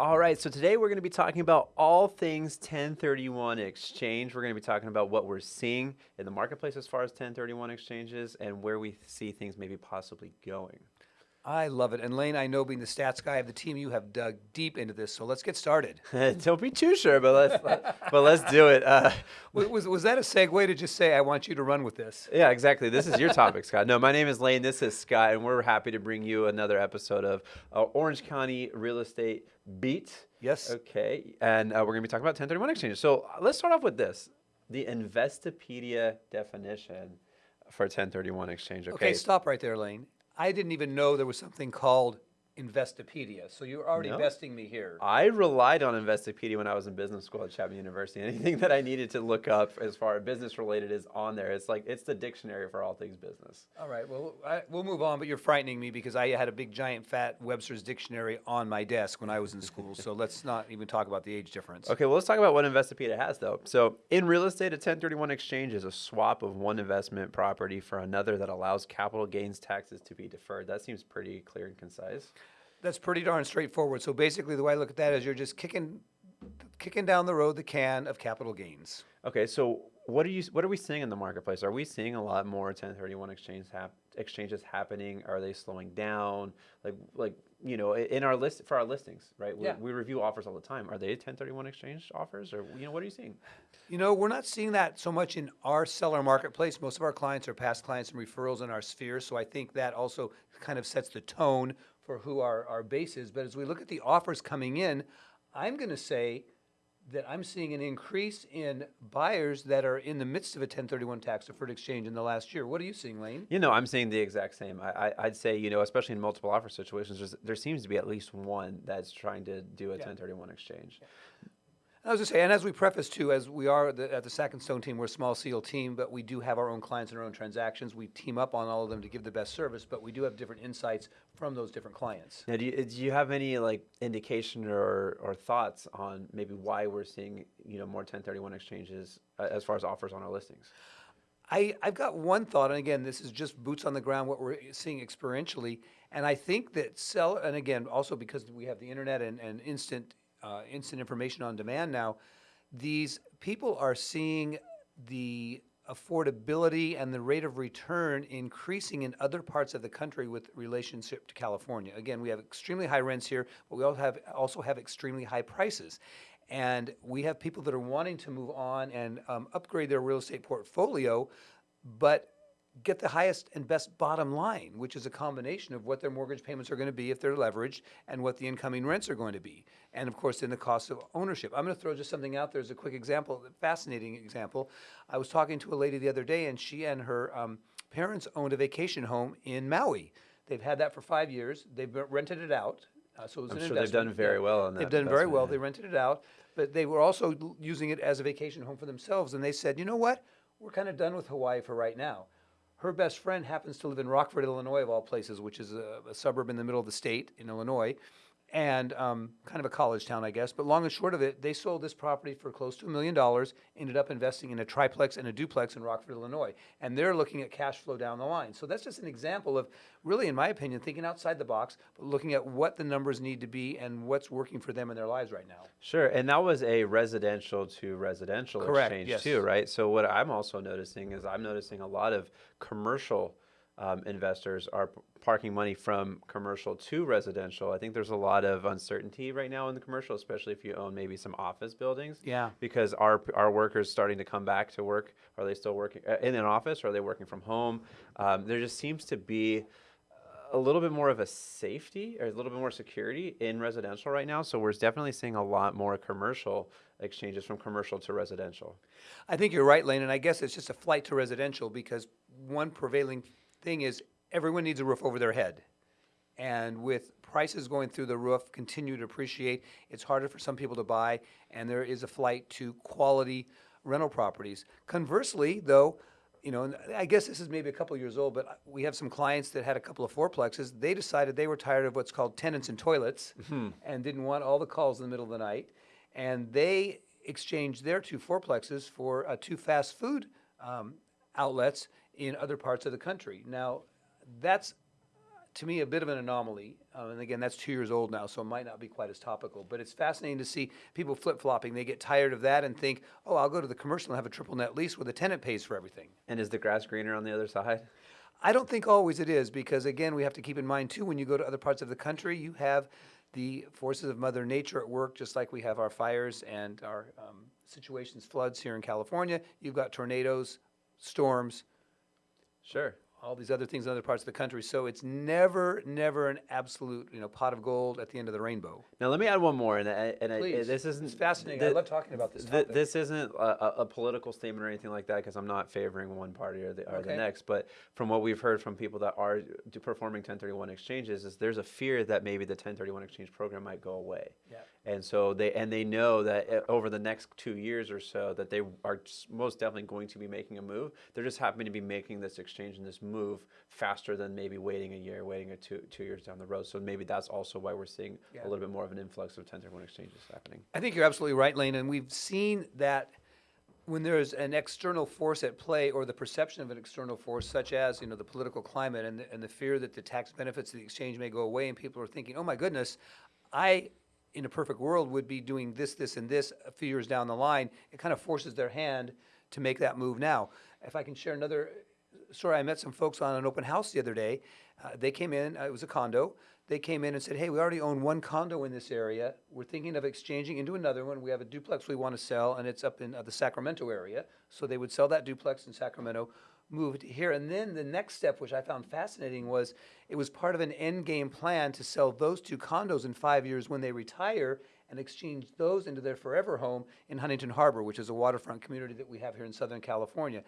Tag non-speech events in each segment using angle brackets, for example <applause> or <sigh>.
All right, so today we're going to be talking about all things 1031 exchange. We're going to be talking about what we're seeing in the marketplace as far as 1031 exchanges and where we see things maybe possibly going. I love it. And Lane, I know being the stats guy of the team, you have dug deep into this. So let's get started. <laughs> Don't be too sure, but let's let, but let's do it. Uh, was, was, was that a segue to just say I want you to run with this? Yeah, exactly. This is your topic, Scott. No, my name is Lane. This is Scott, and we're happy to bring you another episode of uh, Orange County Real Estate Beat. Yes. Okay, and uh, we're going to be talking about 1031 exchanges. So uh, let's start off with this: the Investopedia definition for 1031 exchange. Okay, Okay, stop right there, Lane. I didn't even know there was something called Investopedia. So you're already No. investing me here. I relied on Investopedia when I was in business school at Chapman University. <laughs> Anything that I needed to look up as far as business related is on there. It's like it's the dictionary for all things business. All right, well, I, we'll move on, but you're frightening me because I had a big, giant, fat Webster's dictionary on my desk when I was in school. so <laughs> let's not even talk about the age difference. Okay, well let's talk about what Investopedia has though. So in real estate, a 1031 exchange is a swap of one investment property for another that allows capital gains taxes to be deferred. That seems pretty clear and concise. That's pretty darn straightforward. So basically, the way I look at that is you're just kicking, kicking down the road the can of capital gains. Okay, so what are you what are we seeing in the marketplace? Are we seeing a lot more 1031 exchange hap- exchanges happening? Are they slowing down? Like like you know, in our list for our listings, right? We, Yeah. we review offers all the time. Are they 1031 exchange offers or you know, what are you seeing? You know, we're not seeing that so much in our seller marketplace. Most of our clients are past clients and referrals in our sphere. So I think that also kind of sets the tone for who our, our base is. But as we look at the offers coming in, I'm going to say that I'm seeing an increase in buyers that are in the midst of a 1031 tax deferred exchange in the last year. What are you seeing, Lane? You know, I'm seeing the exact same. I, I, I'd say, you know, especially in multiple offer situations, there seems to be at least one that's trying to do a 1031 exchange. I was going to say, and as we preface too, as we are the, at the Sack and Stone team, we're a small SEAL team, but we do have our own clients and our own transactions. We team up on all of them to give the best service, but we do have different insights from those different clients. Now, do you, do you have any like indication or, or thoughts on maybe why we're seeing, you know, more 1031 exchanges uh, as far as offers on our listings? I, I've got one thought, and again, this is just boots on the ground, what we're seeing experientially. And I think that sell, and again, also because we have the internet and, and instant, uh, instant information on demand now, these people are seeing the affordability and the rate of return increasing in other parts of the country with relationship to California. Again, we have extremely high rents here, but we also have, also have extremely high prices. And we have people that are wanting to move on and um, upgrade their real estate portfolio, but get the highest and best bottom line, which is a combination of what their mortgage payments are going to be if they're leveraged and what the incoming rents are going to be. And of course, then the cost of ownership. I'm going to throw just something out there as a quick example, a fascinating example. I was talking to a lady the other day, and she and her um, parents owned a vacation home in Maui. They've had that for five years. They've rented it out. Uh, so it was I'm an sure they've done very well on that. They've done very well. yeah. They rented it out, but they were also using it as a vacation home for themselves. And they said, you know what? We're kind of done with Hawaii for right now. Her best friend happens to live in Rockford, Illinois, of all places, which is a, a suburb in the middle of the state in Illinois, and um, kind of a college town, I guess. But long and short of it, they sold this property for close to a million dollars, ended up investing in a triplex and a duplex in Rockford, Illinois. And they're looking at cash flow down the line. So that's just an example of really, in my opinion, thinking outside the box, but looking at what the numbers need to be and what's working for them in their lives right now. Sure, and that was a residential to residential Correct, exchange yes. too, right? So what I'm also noticing is I'm noticing a lot of commercial um, investors are parking money from commercial to residential. I think there's a lot of uncertainty right now in the commercial, especially if you own maybe some office buildings. Yeah. Because are our workers starting to come back to work? Are they still working uh, in an office? Or are they working from home? Um, there just seems to be a little bit more of a safety or a little bit more security in residential right now. So we're definitely seeing a lot more commercial exchanges from commercial to residential. I think you're right, Lane, and I guess it's just a flight to residential because one prevailing thing is everyone needs a roof over their head. And with prices going through the roof, continue to appreciate, it's harder for some people to buy, and there is a flight to quality rental properties. Conversely, though, you know, and I guess this is maybe a couple years old, but we have some clients that had a couple of fourplexes. They decided they were tired of what's called tenants and toilets and didn't want all the calls in the middle of the night. And they exchanged their two fourplexes for uh, two fast food um, outlets in other parts of the country. Now, that's to me a bit of an anomaly. Um, and again, that's two years old now, so it might not be quite as topical. But it's fascinating to see people flip flopping. They get tired of that and think, oh, I'll go to the commercial and have a triple net lease where the tenant pays for everything. And is the grass greener on the other side? I don't think always it is because again, we have to keep in mind too when you go to other parts of the country, you have the forces of Mother Nature at work, just like we have our fires and our um, situations, floods here in California. You've got tornadoes, storms, Sure. All these other things in other parts of the country. So it's never, never an absolute, you know, pot of gold at the end of the rainbow. Now let me add one more, and I, and I, this isn't It's fascinating. I love talking about this this isn't a, a- political statement or anything like that, because I'm not favoring one party or the or the next. But from what we've heard from people that are performing 1031 exchanges, is there's a fear that maybe the 1031 exchange program might go away. Yeah. And so they and they know that uh, over the next two years or so that they are most definitely going to be making a move. They're just happening to be making this exchange and this move faster than maybe waiting a year, waiting a two two years down the road. So maybe that's also why we're seeing Yeah. a little bit more of an influx of 1031 exchanges happening. I think you're absolutely right, Lane, and we've seen that when there's an external force at play or the perception of an external force, such as, you know, the political climate and the, and the fear that the tax benefits of the exchange may go away and people are thinking, oh my goodness, I, in a perfect world, would be doing this, this, and this a few years down the line. It kind of forces their hand to make that move now. If I can share another story, I met some folks on an open house the other day. Uh, they came in, uh, it was a condo. They came in and said, hey, we already own one condo in this area. We're thinking of exchanging into another one. We have a duplex we want to sell, and it's up in uh, the Sacramento area. So they would sell that duplex in Sacramento, move to here. And then the next step, which I found fascinating, was it was part of an end game plan to sell those two condos in five years when they retire and exchange those into their forever home in Huntington Harbour, which is a waterfront community that we have here in Southern California.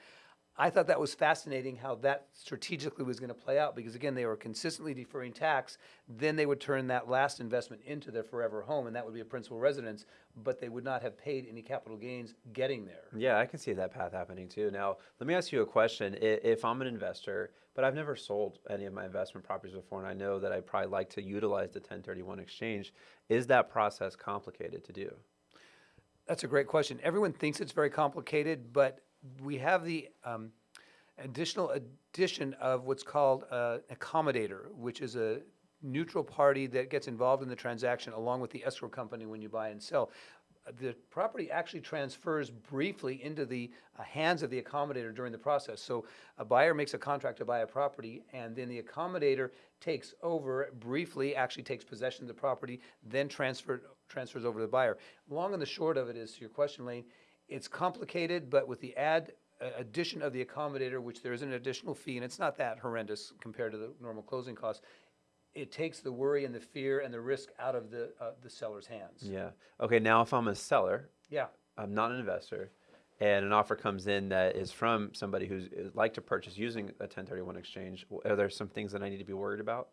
I thought that was fascinating how that strategically was going to play out because again, they were consistently deferring tax. Then they would turn that last investment into their forever home, and that would be a principal residence, but they would not have paid any capital gains getting there. Yeah, I can see that path happening too. Now, let me ask you a question. If I'm an investor, but I've never sold any of my investment properties before, and I know that I probably like to utilize the 1031 exchange, is that process complicated to do? That's a great question. Everyone thinks it's very complicated, but we have the um, additional addition of what's called uh, accommodator, which is a neutral party that gets involved in the transaction along with the escrow company when you buy and sell. The property actually transfers briefly into the uh, hands of the accommodator during the process. So a buyer makes a contract to buy a property, and then the accommodator takes over briefly, actually takes possession of the property, then transfer, transfers over to the buyer. Long and the short of it is, to your question, Lane, it's complicated, but with the add, uh, addition of the accommodator, which there is an additional fee, and it's not that horrendous compared to the normal closing costs, it takes the worry and the fear and the risk out of the, uh, the seller's hands. Yeah. Okay, now if I'm a seller, Yeah. I'm not an investor, and an offer comes in that is from somebody who's is like to purchase using a 1031 exchange, are there some things that I need to be worried about?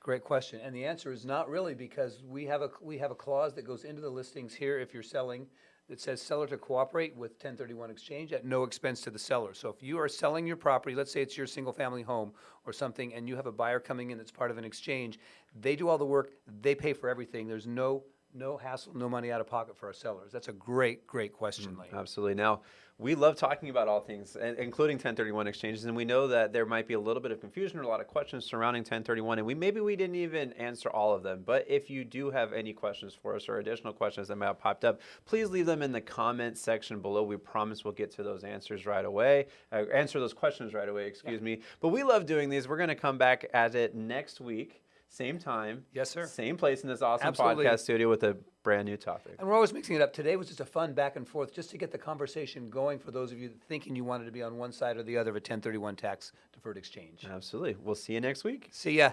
Great question. And the answer is not really because we have a, we have a clause that goes into the listings here if you're selling that says seller to cooperate with 1031 exchange at no expense to the seller. So if you are selling your property, let's say it's your single-family home or something, and you have a buyer coming in that's part of an exchange, they do all the work, they pay for everything. There's no, no hassle, no money out of pocket for our sellers. That's a great, great question, Lane. Absolutely. Now, we love talking about all things, including 1031 exchanges, and we know that there might be a little bit of confusion or a lot of questions surrounding 1031, and we maybe we didn't even answer all of them. But if you do have any questions for us or additional questions that might have popped up, please leave them in the comment section below. We promise we'll get to those answers right away, uh, answer those questions right away. Excuse me. But we love doing these. We're going to come back at it next week. Same time. Yes, sir. Same place in this awesome Absolutely. podcast studio with a brand new topic. And we're always mixing it up. Today was just a fun back and forth, just to get the conversation going for those of you thinking you wanted to be on one side or the other of a 1031 tax deferred exchange. Absolutely. We'll see you next week. See ya.